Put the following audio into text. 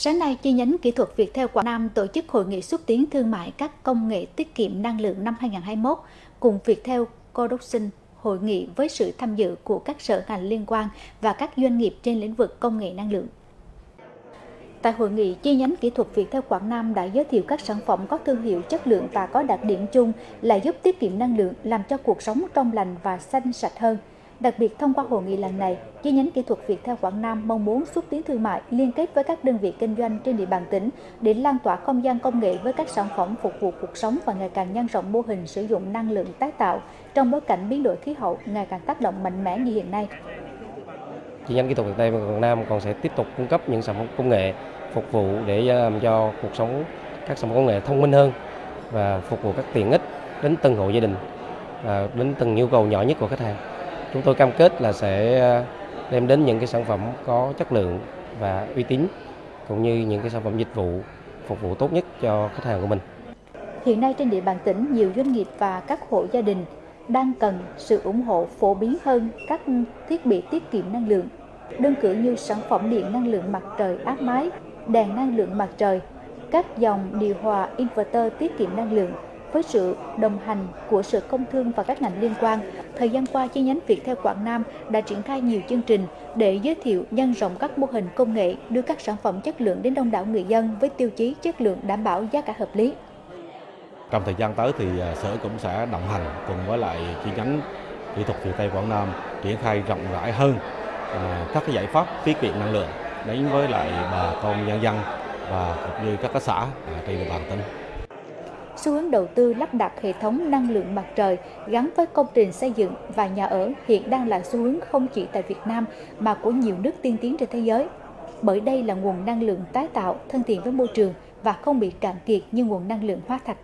Sáng nay, chi nhánh kỹ thuật Viettel Quảng Nam tổ chức hội nghị xúc tiến thương mại các công nghệ tiết kiệm năng lượng năm 2021 cùng Viettel Production hội nghị với sự tham dự của các sở ngành liên quan và các doanh nghiệp trên lĩnh vực công nghệ năng lượng. Tại hội nghị, chi nhánh kỹ thuật Viettel Quảng Nam đã giới thiệu các sản phẩm có thương hiệu chất lượng và có đặc điểm chung là giúp tiết kiệm năng lượng, làm cho cuộc sống trong lành và xanh sạch hơn. Đặc biệt thông qua hội nghị lần này, chi nhánh kỹ thuật Việt theo Quảng Nam mong muốn xúc tiến thương mại liên kết với các đơn vị kinh doanh trên địa bàn tỉnh để lan tỏa không gian công nghệ với các sản phẩm phục vụ cuộc sống và ngày càng nhân rộng mô hình sử dụng năng lượng tái tạo trong bối cảnh biến đổi khí hậu ngày càng tác động mạnh mẽ như hiện nay. Chi nhánh kỹ thuật Việt Quảng Nam còn sẽ tiếp tục cung cấp những sản phẩm công nghệ phục vụ để à, làm cho cuộc sống các sản phẩm công nghệ thông minh hơn và phục vụ các tiện ích đến từng hộ gia đình và đến từng nhu cầu nhỏ nhất của khách hàng. Chúng tôi cam kết là sẽ ờ, đem đến những cái sản phẩm có chất lượng và uy tín cũng như những cái sản phẩm dịch vụ phục vụ tốt nhất cho khách hàng của mình. Hiện nay trên địa bàn tỉnh, nhiều doanh nghiệp và các hộ gia đình đang cần sự ủng hộ phổ biến hơn các thiết bị tiết kiệm năng lượng. Đơn cử như sản phẩm điện năng lượng mặt trời áp mái, đèn năng lượng mặt trời, các dòng điều hòa inverter tiết kiệm năng lượng, với sự đồng hành của Sở Công Thương và các ngành liên quan, thời gian qua chi nhánh Viettel Quảng Nam đã triển khai nhiều chương trình để giới thiệu nhân rộng các mô hình công nghệ, đưa các sản phẩm chất lượng đến đông đảo người dân với tiêu chí chất lượng đảm bảo giá cả hợp lý. Trong thời gian tới thì à, Sở cũng sẽ đồng hành cùng với lại chi nhánh kỹ thuật Viettel Quảng Nam triển khai rộng rãi hơn à, các cái giải pháp tiết kiệm năng lượng đến với lại bà con nhân dân và cũng như các xã à, trên địa bàn tỉnh xu hướng đầu tư lắp đặt hệ thống năng lượng mặt trời gắn với công trình xây dựng và nhà ở hiện đang là xu hướng không chỉ tại Việt Nam mà của nhiều nước tiên tiến trên thế giới. Bởi đây là nguồn năng lượng tái tạo, thân thiện với môi trường và không bị cạn kiệt như nguồn năng lượng hóa thạch.